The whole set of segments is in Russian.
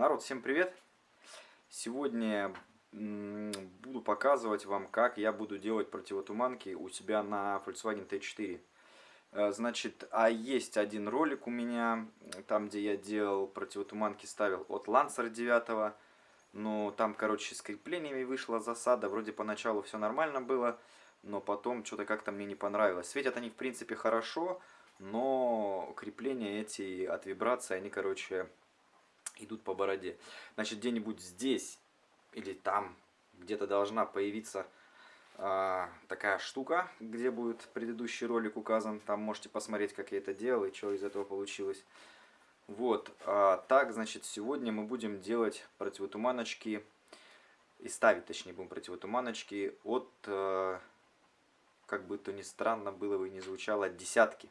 Народ, всем привет! Сегодня буду показывать вам, как я буду делать противотуманки у себя на Volkswagen T4. Э, значит, а есть один ролик у меня, там где я делал противотуманки, ставил от Lancer 9. Но там, короче, с креплениями вышла засада. Вроде поначалу все нормально было, но потом что-то как-то мне не понравилось. Светят они, в принципе, хорошо, но крепления эти от вибрации, они, короче, идут по бороде. Значит, где-нибудь здесь или там где-то должна появиться э, такая штука, где будет предыдущий ролик указан. Там можете посмотреть, как я это делал и что из этого получилось. Вот, а, так, значит, сегодня мы будем делать противотуманочки, и ставить, точнее, будем противотуманочки от, э, как бы то ни странно было бы не звучало, от десятки.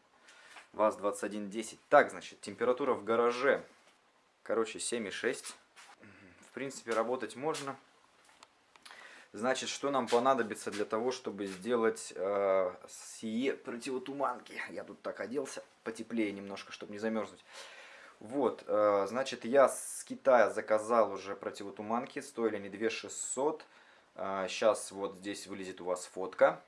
ВАЗ-2110. Так, значит, температура в гараже Короче, 7,6. В принципе, работать можно. Значит, что нам понадобится для того, чтобы сделать э, сие противотуманки? Я тут так оделся, потеплее немножко, чтобы не замерзнуть. Вот, э, значит, я с Китая заказал уже противотуманки, стоили они 2600. Э, сейчас вот здесь вылезет у вас фотка.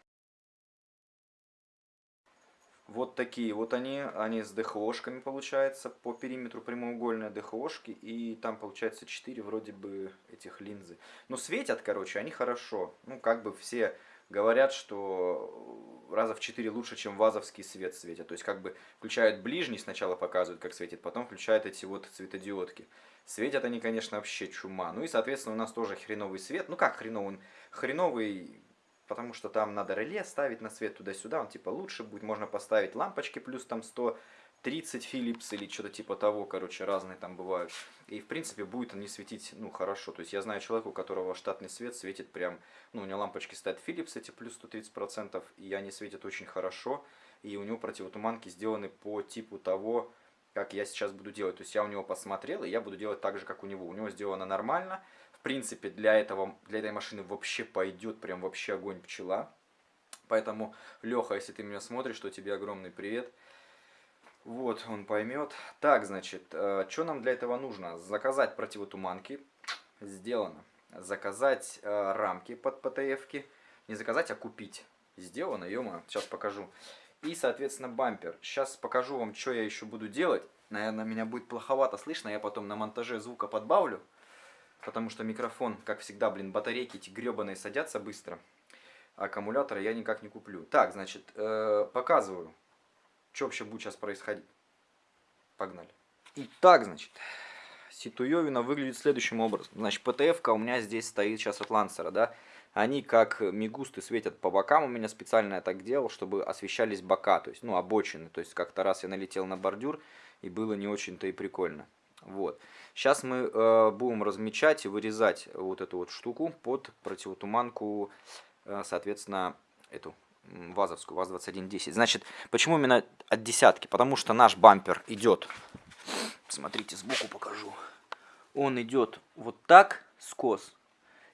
Вот такие вот они, они с ДХОшками получается, по периметру прямоугольные ДХОшки, и там получается 4 вроде бы этих линзы. Но светят, короче, они хорошо. Ну, как бы все говорят, что раза в 4 лучше, чем вазовский свет светят. То есть, как бы включают ближний, сначала показывают, как светит, потом включают эти вот цветодиодки. Светят они, конечно, вообще чума. Ну и, соответственно, у нас тоже хреновый свет. Ну как хреновый? Хреновый потому что там надо реле ставить на свет туда-сюда, он типа лучше будет, можно поставить лампочки плюс там 130 Philips или что-то типа того, короче, разные там бывают. И в принципе будет он не светить, ну, хорошо. То есть я знаю человека, у которого штатный свет светит прям, ну, у него лампочки стоят Philips эти плюс 130%, и они светят очень хорошо. И у него противотуманки сделаны по типу того, как я сейчас буду делать. То есть я у него посмотрел, и я буду делать так же, как у него. У него сделано нормально, принципе, для, этого, для этой машины вообще пойдет прям вообще огонь пчела. Поэтому, Леха, если ты меня смотришь, то тебе огромный привет. Вот, он поймет. Так, значит, э, что нам для этого нужно? Заказать противотуманки. Сделано. Заказать э, рамки под ПТФ-ки. Не заказать, а купить. Сделано, ё сейчас покажу. И, соответственно, бампер. Сейчас покажу вам, что я еще буду делать. Наверное, меня будет плоховато слышно, я потом на монтаже звука подбавлю потому что микрофон, как всегда, блин, батарейки эти гребаные садятся быстро. А аккумулятора я никак не куплю. Так, значит, э, показываю, что вообще будет сейчас происходить. Погнали. Итак, значит, ситуевина выглядит следующим образом. Значит, ПТФ-ка у меня здесь стоит сейчас от Лансера, да. Они как мигусты светят по бокам. У меня специально я так делал, чтобы освещались бока, то есть, ну, обочины. То есть, как-то раз я налетел на бордюр, и было не очень-то и прикольно. Вот. Сейчас мы э, будем размечать и вырезать вот эту вот штуку под противотуманку, э, соответственно, эту ВАЗовскую, ВАЗ-2110. Значит, почему именно от десятки? Потому что наш бампер идет, смотрите, сбоку покажу. Он идет вот так, скос,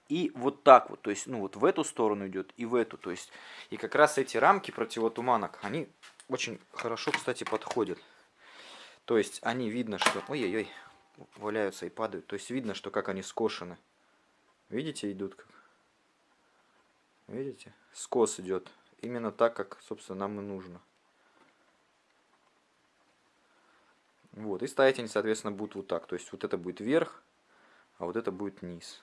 и вот так вот, то есть, ну вот в эту сторону идет и в эту, то есть, и как раз эти рамки противотуманок, они очень хорошо, кстати, подходят. То есть они видно, что... Ой-ой-ой, валяются и падают. То есть видно, что как они скошены. Видите, идут как? Видите? Скос идет. Именно так, как, собственно, нам и нужно. Вот, и ставить они, соответственно, будут вот так. То есть вот это будет вверх, а вот это будет низ.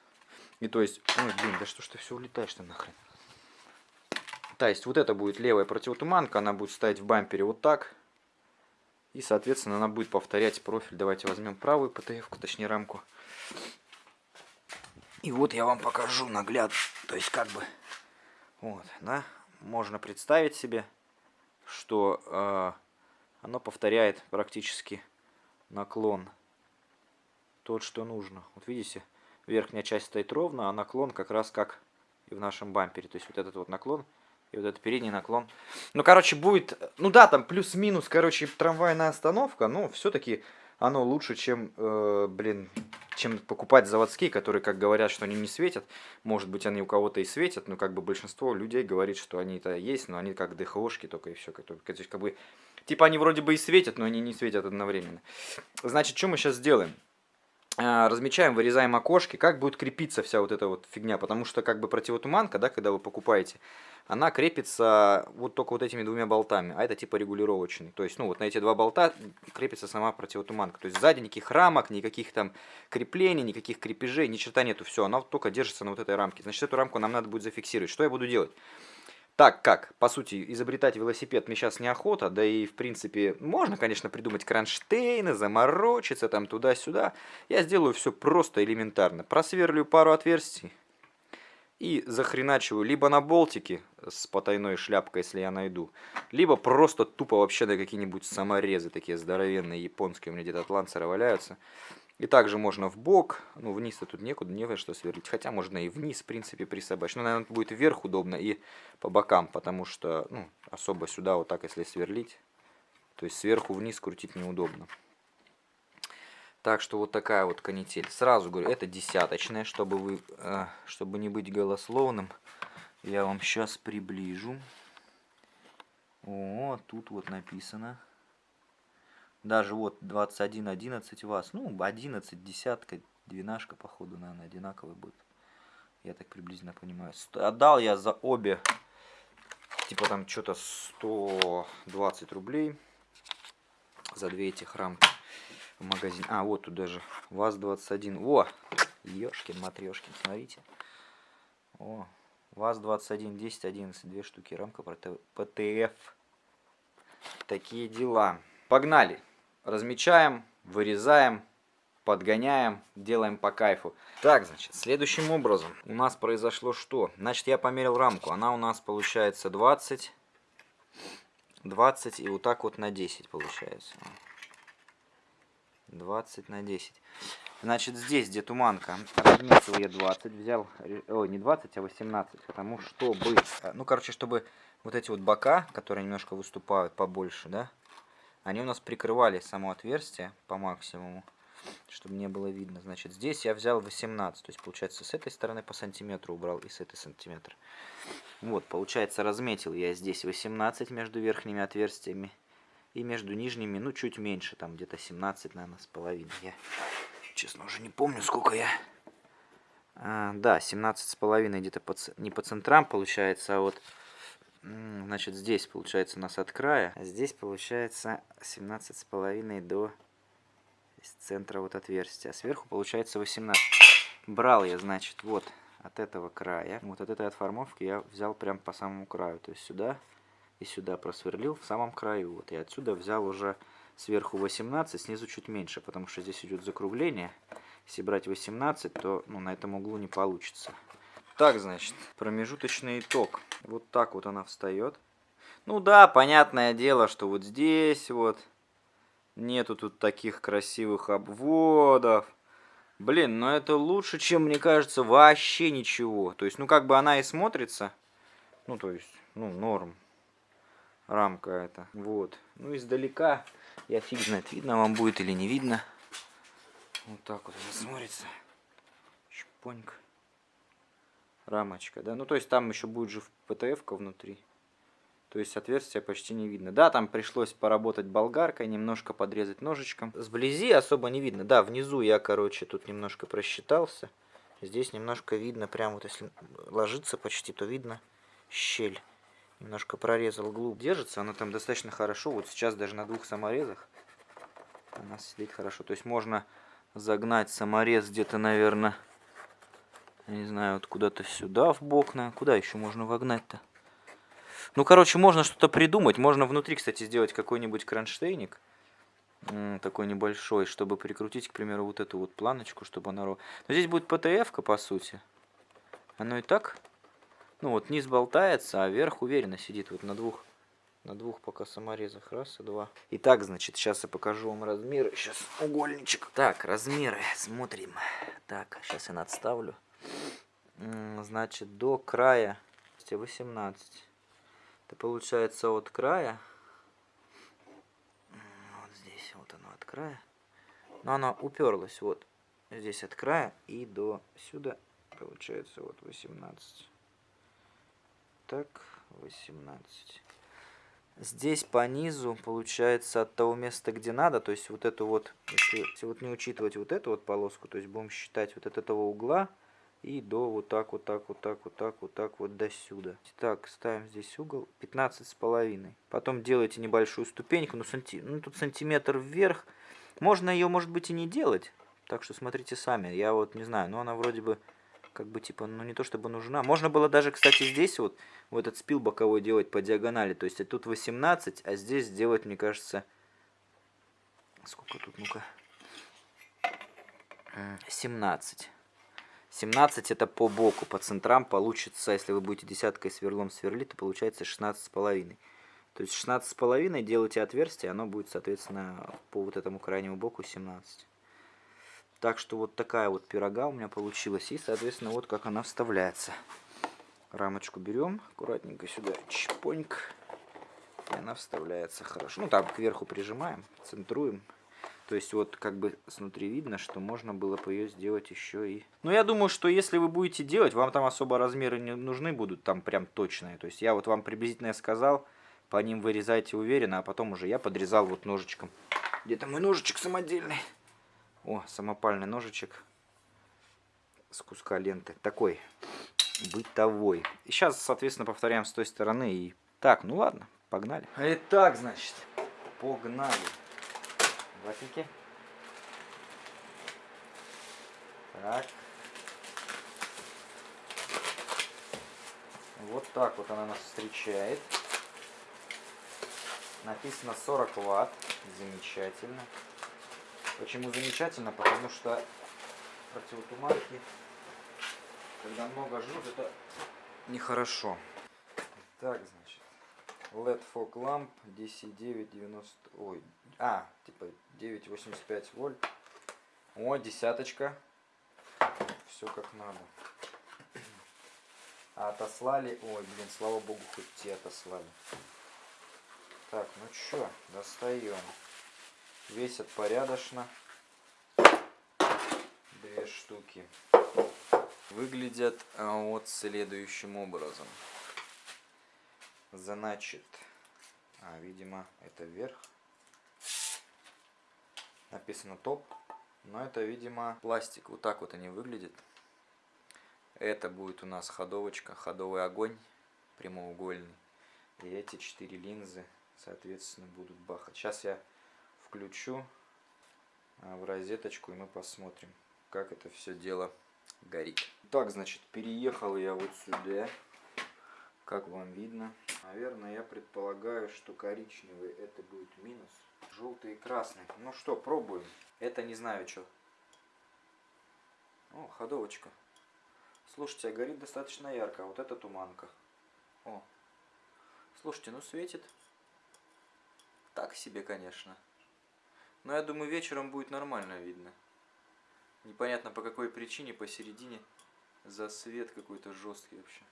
И то есть, ой, блин, да что ж ты все улетаешь-то нахрен. То есть вот это будет левая противотуманка, она будет стоять в бампере вот так. И, соответственно, она будет повторять профиль. Давайте возьмем правую птф точнее рамку. И вот я вам покажу нагляд. То есть, как бы, вот, да, можно представить себе, что э, оно повторяет практически наклон. Тот, что нужно. Вот видите, верхняя часть стоит ровно, а наклон как раз как и в нашем бампере. То есть, вот этот вот наклон и вот этот передний наклон. Ну, короче, будет... Ну да, там плюс-минус, короче, трамвайная остановка. Но все-таки оно лучше, чем, э, блин, чем покупать заводские, которые, как говорят, что они не светят. Может быть, они у кого-то и светят, но как бы большинство людей говорит, что они-то есть, но они как ДХОшки только и все. Есть, как бы, типа они вроде бы и светят, но они не светят одновременно. Значит, что мы сейчас сделаем? А, размечаем, вырезаем окошки, как будет крепиться вся вот эта вот фигня, потому что как бы противотуманка, да, когда вы покупаете, она крепится вот только вот этими двумя болтами, а это типа регулировочный. То есть, ну, вот на эти два болта крепится сама противотуманка. То есть, сзади никаких рамок, никаких там креплений, никаких крепежей, ни черта нету, все, она только держится на вот этой рамке. Значит, эту рамку нам надо будет зафиксировать. Что я буду делать? Так как, по сути, изобретать велосипед мне сейчас неохота, да и, в принципе, можно, конечно, придумать кронштейны, заморочиться там туда-сюда. Я сделаю все просто элементарно. Просверлю пару отверстий, и захреначиваю либо на болтики с потайной шляпкой, если я найду, либо просто тупо вообще на какие-нибудь саморезы, такие здоровенные японские, у меня где-то от ланцера валяются. И также можно в бок, ну вниз-то тут некуда, не во что сверлить, хотя можно и вниз, в принципе, присобачить. Но, наверное, будет вверх удобно и по бокам, потому что, ну, особо сюда вот так, если сверлить, то есть сверху вниз крутить неудобно. Так что вот такая вот канитель. Сразу говорю, это десяточная, чтобы вы, э, чтобы не быть голословным. Я вам сейчас приближу. О, тут вот написано. Даже вот 21, 11 вас. Ну, 11, десятка, двенашка, походу, наверное, одинаковый будет. Я так приблизительно понимаю. Отдал я за обе, типа там что-то 120 рублей. За две этих рамки в магазин. А, вот тут даже ВАЗ-21. О, ёшкин, матрешкин, смотрите. О, ВАЗ-21, 10, 11, две штуки, рамка ПТФ. Такие дела. Погнали. Размечаем, вырезаем, подгоняем, делаем по кайфу. Так, значит, следующим образом у нас произошло что? Значит, я померил рамку. Она у нас получается 20, 20 и вот так вот на 10 получается. 20 на 10. Значит, здесь, где туманка, разметил я 20, взял, ой, не 20, а 18, потому чтобы, э, ну, короче, чтобы вот эти вот бока, которые немножко выступают побольше, да, они у нас прикрывали само отверстие по максимуму, чтобы не было видно. Значит, здесь я взял 18, то есть, получается, с этой стороны по сантиметру убрал и с этой сантиметра. Вот, получается, разметил я здесь 18 между верхними отверстиями и между нижними, ну, чуть меньше, там где-то 17, наверное, с половиной. Я, честно, уже не помню, сколько я... А, да, 17 с половиной где-то по, не по центрам получается, а вот... Значит, здесь получается у нас от края, а здесь получается 17 с половиной до из центра вот отверстия. А сверху получается 18. Брал я, значит, вот от этого края, вот от этой отформовки я взял прям по самому краю. То есть сюда и сюда просверлил в самом краю. Вот, и отсюда взял уже сверху 18, снизу чуть меньше, потому что здесь идет закругление. Если брать 18, то ну, на этом углу не получится. Так, значит, промежуточный итог. Вот так вот она встает. Ну да, понятное дело, что вот здесь вот нету тут таких красивых обводов. Блин, но это лучше, чем, мне кажется, вообще ничего. То есть, ну как бы она и смотрится. Ну, то есть, ну, норм рамка эта. Вот. Ну, издалека, я фиг знает, видно вам будет или не видно. Вот так вот она смотрится. Чпонька. Рамочка, да. Ну, то есть там еще будет же ПТФ-ка внутри. То есть отверстия почти не видно. Да, там пришлось поработать болгаркой, немножко подрезать ножичком. Сблизи особо не видно. Да, внизу я, короче, тут немножко просчитался. Здесь немножко видно, прям вот если ложиться почти, то видно щель. Немножко прорезал глубь. Держится она там достаточно хорошо. Вот сейчас даже на двух саморезах она сидит хорошо. То есть можно загнать саморез где-то, наверное, не знаю, вот куда-то сюда в бок. На... Куда еще можно вогнать-то? Ну, короче, можно что-то придумать. Можно внутри, кстати, сделать какой-нибудь кронштейник. Такой небольшой, чтобы прикрутить, к примеру, вот эту вот планочку, чтобы она... Но здесь будет ПТФ-ка, по сути. Оно и так ну вот низ болтается, а верх уверенно сидит вот на двух, на двух пока саморезах. Раз и два. Итак, значит, сейчас я покажу вам размеры. Сейчас угольничек. Так, размеры. Смотрим. Так, сейчас я надставлю. Значит, до края 18. Это получается от края. Вот здесь вот оно от края. Но оно уперлось вот здесь от края и до сюда получается вот 18 так 18 Здесь по низу получается от того места, где надо, то есть вот эту вот, если, если вот не учитывать вот эту вот полоску, то есть будем считать вот от этого угла и до вот так, вот так, вот так, вот так, вот так, вот до сюда. Так, ставим здесь угол 15 с половиной. Потом делайте небольшую ступеньку, ну, санти... ну тут сантиметр вверх. Можно ее, может быть, и не делать, так что смотрите сами. Я вот не знаю, но она вроде бы как бы типа, ну не то чтобы нужна. Можно было даже, кстати, здесь вот, вот этот спил боковой делать по диагонали. То есть тут 18, а здесь сделать, мне кажется, сколько тут, ну-ка, 17. 17 это по боку, по центрам получится, если вы будете десяткой сверлом сверлить, то получается 16 с половиной. То есть 16 с половиной делайте отверстие, оно будет, соответственно, по вот этому крайнему боку 17. Так что вот такая вот пирога у меня получилась. И, соответственно, вот как она вставляется. Рамочку берем аккуратненько сюда, чпоньк. И она вставляется хорошо. Ну, так, кверху прижимаем, центруем. То есть вот как бы снутри видно, что можно было бы ее сделать еще и... Но я думаю, что если вы будете делать, вам там особо размеры не нужны будут, там прям точные. То есть я вот вам приблизительно сказал, по ним вырезайте уверенно, а потом уже я подрезал вот ножичком. Где-то мой ножичек самодельный. О, самопальный ножичек с куска ленты. Такой бытовой. И сейчас, соответственно, повторяем с той стороны. И Так, ну ладно, погнали. Итак, значит, погнали. Ватники. Так. Вот так вот она нас встречает. Написано 40 ватт. Замечательно. Почему замечательно? Потому что противотуманки, когда много жжет, это нехорошо. Так, значит, LED fog lamp DC 990, ой, а, типа 985 вольт. О, десяточка. Все как надо. А отослали, ой, блин, слава богу, хоть те отослали. Так, ну что, достаем. Весят порядочно. Две штуки. Выглядят а, вот следующим образом. Значит, а, видимо, это вверх. Написано топ. Но это, видимо, пластик. Вот так вот они выглядят. Это будет у нас ходовочка, ходовый огонь прямоугольный. И эти четыре линзы, соответственно, будут бахать. Сейчас я включу а, в розеточку и мы посмотрим, как это все дело горит. Так, значит, переехал я вот сюда. Как вам видно? Наверное, я предполагаю, что коричневый это будет минус. Желтый и красный. Ну что, пробуем. Это не знаю что. О, ходовочка. Слушайте, а горит достаточно ярко. А вот это туманка. О. Слушайте, ну светит. Так себе, конечно. Но я думаю, вечером будет нормально видно. Непонятно по какой причине посередине за свет какой-то жесткий вообще.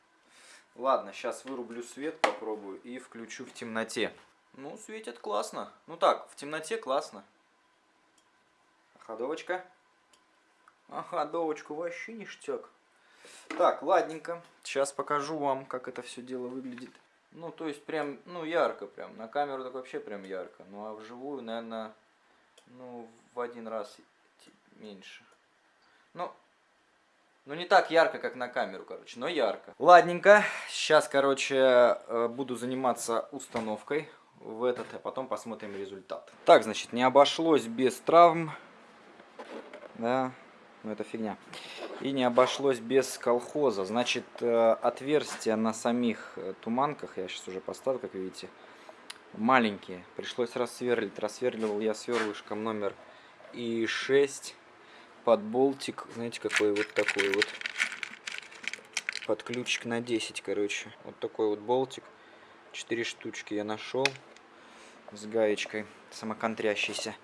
Ладно, сейчас вырублю свет, попробую и включу в темноте. Ну, светит классно. Ну так, в темноте классно. Ходовочка. А ходовочку вообще ништяк. Так, ладненько. Сейчас покажу вам, как это все дело выглядит. Ну, то есть прям, ну, ярко прям. На камеру так вообще прям ярко. Ну, а вживую, наверное, ну, в один раз меньше. Ну, ну, не так ярко, как на камеру, короче, но ярко. Ладненько, сейчас, короче, э, буду заниматься установкой в этот, а потом посмотрим результат. Так, значит, не обошлось без травм. Да, ну это фигня. И не обошлось без колхоза. Значит, э, отверстия на самих э, туманках, я сейчас уже поставил, как видите, маленькие. Пришлось рассверлить. Рассверливал я сверлышком номер и 6 подболтик, знаете, какой вот такой вот. Под ключик на 10, короче. Вот такой вот болтик. Четыре штучки я нашел с гаечкой самоконтрящейся.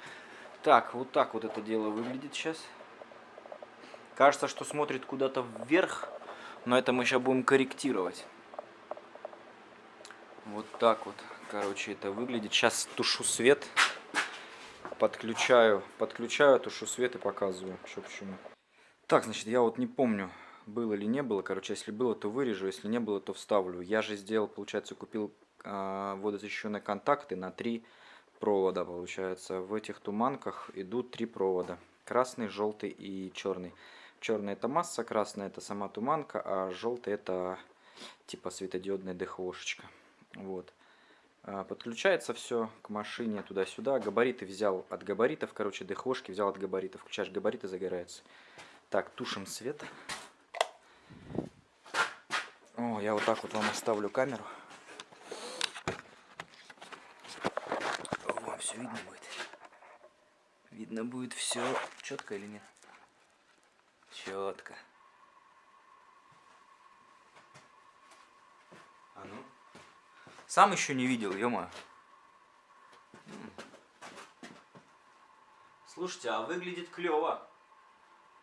Так, вот так вот это дело выглядит сейчас. Кажется, что смотрит куда-то вверх, но это мы сейчас будем корректировать. Вот так вот, короче, это выглядит. Сейчас тушу свет. Свет подключаю, подключаю, тушу свет и показываю, что почему. Так, значит, я вот не помню, было или не было. Короче, если было, то вырежу, если не было, то вставлю. Я же сделал, получается, купил э, водозащищенные контакты на три провода, получается. В этих туманках идут три провода. Красный, желтый и черный. Черный это масса, красная это сама туманка, а желтый это типа светодиодная ДХОшечка. Вот. А, подключается все к машине туда-сюда. Габариты взял от габаритов, короче, ДХОшки взял от габаритов. Включаешь габариты, загорается. Так, тушим свет. О, я вот так вот вам оставлю камеру. Вам все видно будет. Видно будет все четко или нет? Четко. А ну. Сам еще не видел, ё Слушайте, а выглядит клево.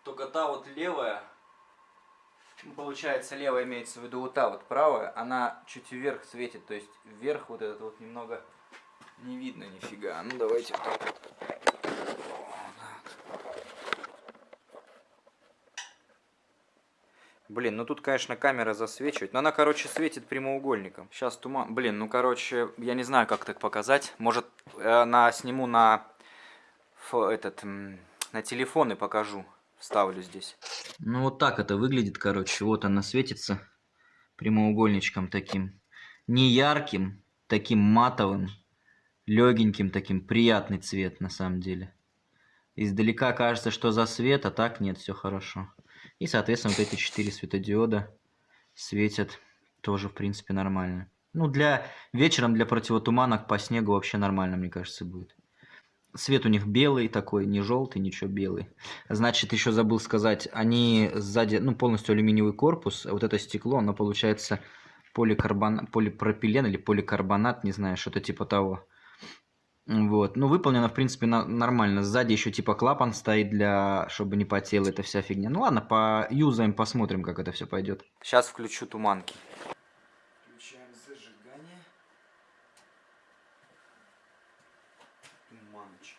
Только та вот левая, ну, получается левая имеется в виду вот та вот правая, она чуть вверх светит, то есть вверх вот этот вот немного не видно нифига. Ну давайте вот так вот. Блин, ну тут, конечно, камера засвечивает. Но она, короче, светит прямоугольником. Сейчас туман. Блин, ну, короче, я не знаю, как так показать. Может, на сниму на этот на телефон и покажу. Вставлю здесь. Ну, вот так это выглядит, короче. Вот она светится прямоугольничком таким. Не ярким, таким матовым, легеньким таким. Приятный цвет, на самом деле. Издалека кажется, что за свет, а так нет, все хорошо. И, соответственно, вот эти четыре светодиода светят тоже, в принципе, нормально. Ну, для вечером для противотуманок по снегу вообще нормально, мне кажется, будет. Свет у них белый такой, не желтый, ничего белый. Значит, еще забыл сказать, они сзади, ну, полностью алюминиевый корпус, а вот это стекло, оно получается поликарбон, полипропилен или поликарбонат, не знаю, что-то типа того. Вот. Ну, выполнено, в принципе, на нормально. Сзади еще типа клапан стоит, для чтобы не потела эта вся фигня. Ну ладно, поюзаем, посмотрим, как это все пойдет. Сейчас включу туманки. Включаем зажигание. Туманочки.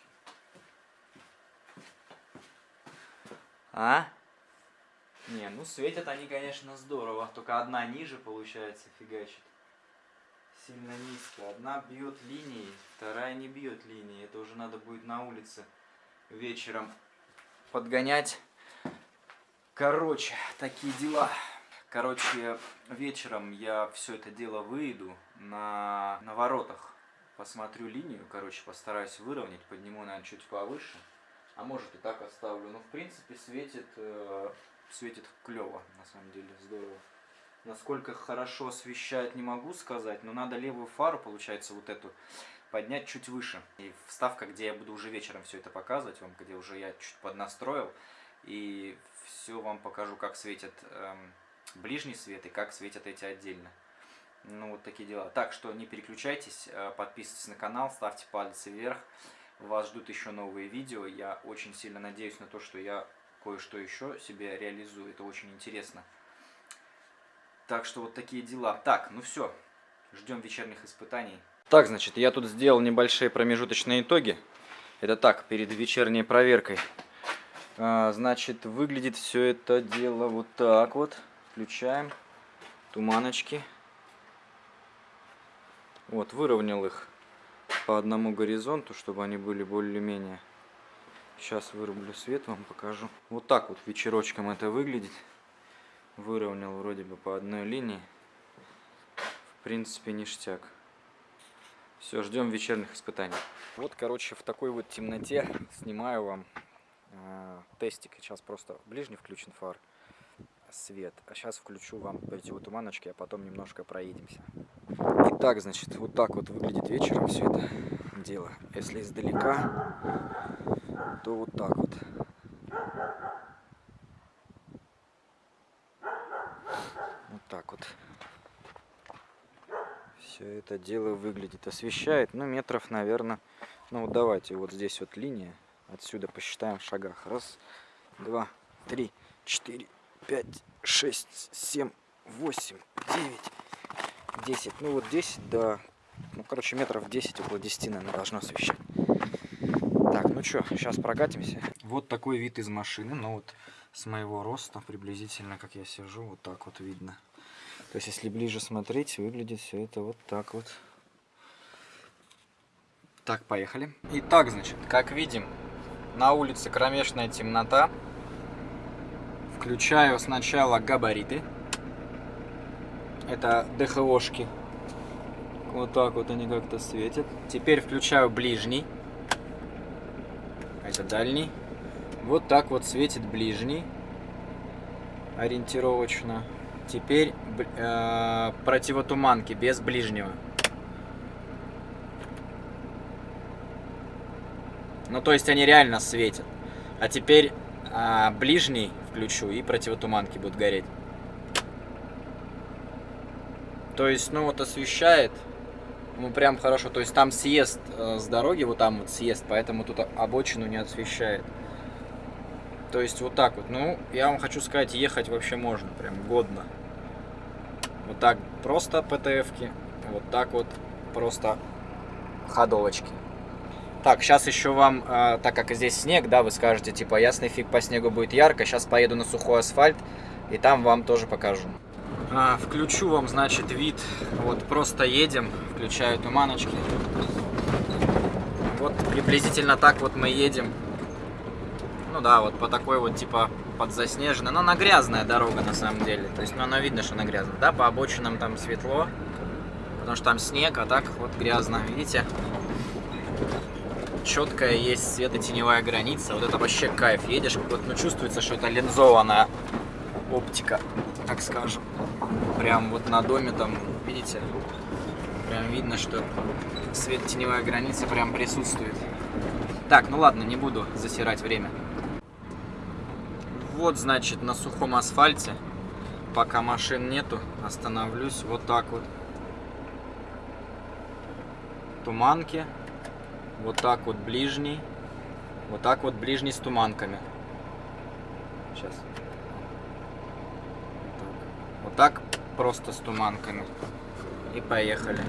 А? Не, ну светят они, конечно, здорово. Только одна ниже, получается, фигачит сильно низко. Одна бьет линией, вторая не бьет линией. Это уже надо будет на улице вечером подгонять. Короче, такие дела. Короче, вечером я все это дело выйду на, на воротах. Посмотрю линию, короче, постараюсь выровнять, подниму, наверное, чуть повыше. А может и так оставлю. Но, в принципе, светит, э, светит клево, на самом деле, здорово. Насколько хорошо освещает, не могу сказать, но надо левую фару, получается, вот эту, поднять чуть выше. И вставка, где я буду уже вечером все это показывать вам, где уже я чуть поднастроил. И все вам покажу, как светит эм, ближний свет и как светят эти отдельно. Ну, вот такие дела. Так что не переключайтесь, э, подписывайтесь на канал, ставьте пальцы вверх. Вас ждут еще новые видео. Я очень сильно надеюсь на то, что я кое-что еще себе реализую. Это очень интересно. Так что вот такие дела. Так, ну все, ждем вечерних испытаний. Так, значит, я тут сделал небольшие промежуточные итоги. Это так, перед вечерней проверкой. А, значит, выглядит все это дело вот так вот. Включаем туманочки. Вот, выровнял их по одному горизонту, чтобы они были более-менее. Сейчас вырублю свет, вам покажу. Вот так вот вечерочком это выглядит выровнял вроде бы по одной линии. В принципе, ништяк. Все, ждем вечерних испытаний. Вот, короче, в такой вот темноте снимаю вам э, тестик. Сейчас просто ближний включен фар, свет. А сейчас включу вам противотуманочки, а потом немножко проедемся. Итак, значит, вот так вот выглядит вечером все это дело. Если издалека, то вот так вот. так вот все это дело выглядит. Освещает, ну, метров, наверное, ну, вот давайте, вот здесь вот линия. Отсюда посчитаем в шагах. Раз, два, три, четыре, пять, шесть, семь, восемь, девять, десять. Ну, вот 10 до, ну, короче, метров 10, около 10, наверное, должно освещать. Так, ну что, сейчас прокатимся. Вот такой вид из машины, ну, вот с моего роста приблизительно, как я сижу, вот так вот видно. То есть, если ближе смотреть, выглядит все это вот так вот. Так, поехали. Итак, значит, как видим, на улице кромешная темнота. Включаю сначала габариты. Это ДХОшки. Вот так вот они как-то светят. Теперь включаю ближний. Это дальний. Вот так вот светит ближний. Ориентировочно. Теперь э, противотуманки без ближнего. Ну, то есть они реально светят. А теперь а, ближний включу и противотуманки будут гореть. То есть, ну вот освещает. Ну прям хорошо. То есть там съезд э, с дороги, вот там вот съезд, поэтому тут обочину не освещает. То есть вот так вот. Ну, я вам хочу сказать, ехать вообще можно, прям годно. Вот так просто ПТФ-ки, вот так вот просто ходовочки. Так, сейчас еще вам, э, так как здесь снег, да, вы скажете, типа, ясный фиг по снегу будет ярко, сейчас поеду на сухой асфальт, и там вам тоже покажу. А, включу вам, значит, вид, вот просто едем, включаю туманочки. Вот приблизительно так вот мы едем. Ну да, вот по такой вот, типа, подзаснеженной, но она грязная дорога на самом деле, то есть, ну, она видно, что она грязная, да, по обочинам там светло, потому что там снег, а так вот грязно, видите? четкая есть светотеневая граница. Вот это вообще кайф. Едешь, вот, ну, чувствуется, что это линзованная оптика, так скажем. Прям вот на доме там, видите, прям видно, что светотеневая граница прям присутствует. Так, ну ладно, не буду засирать время. Вот, значит, на сухом асфальте, пока машин нету, остановлюсь вот так вот. Туманки вот так вот ближний, вот так вот ближний с туманками. Сейчас. Вот так просто с туманками. И поехали.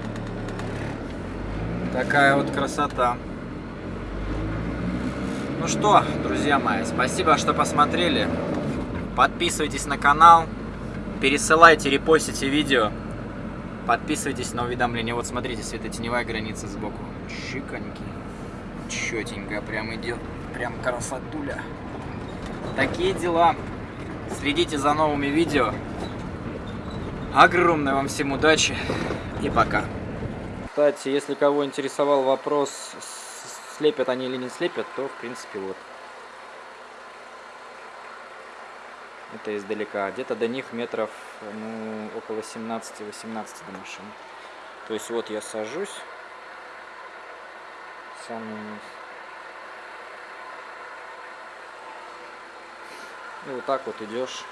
Такая вот красота. Ну что, друзья мои, спасибо, что посмотрели. Подписывайтесь на канал, пересылайте, репостите видео. Подписывайтесь на уведомления. Вот смотрите, светотеневая граница сбоку. Чиконьки. Четенько прям идет. Прям красотуля. Такие дела. Следите за новыми видео. Огромной вам всем удачи и пока. Кстати, если кого интересовал вопрос, слепят они или не слепят, то в принципе вот. Это издалека. Где-то до них метров ну, около 17-18 до машины. То есть вот я сажусь. Самый. И вот так вот идешь.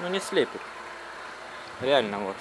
Ну не слепит. Реально вот.